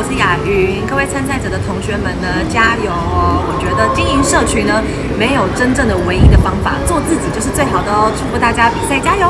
我是雅云各位参赛者的同学们呢加油哦。我觉得经营社群呢没有真正的唯一的方法做自己就是最好的哦。祝福大家比赛加油。